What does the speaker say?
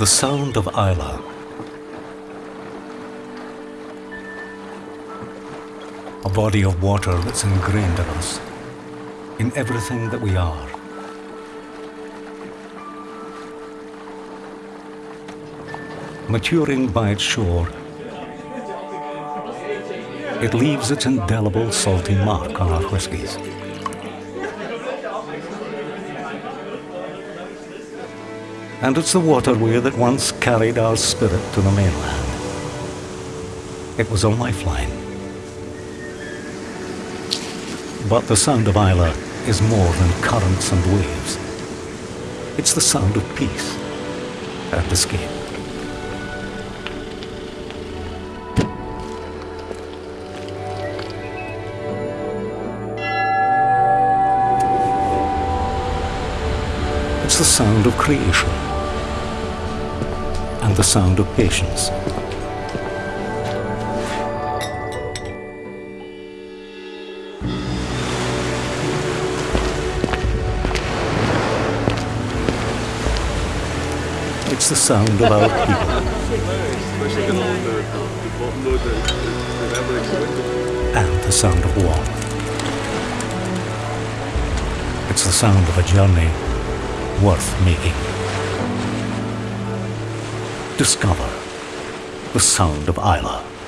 The sound of Islay. A body of water that's ingrained in us, in everything that we are. Maturing by its shore, it leaves its indelible salty mark on our whiskies. And it's the waterway that once carried our spirit to the mainland. It was a lifeline. But the sound of Islay is more than currents and waves. It's the sound of peace and escape. It's the sound of creation and the sound of patience. It's the sound of our people and the sound of warmth. It's the sound of a journey worth making. Discover the sound of Islay.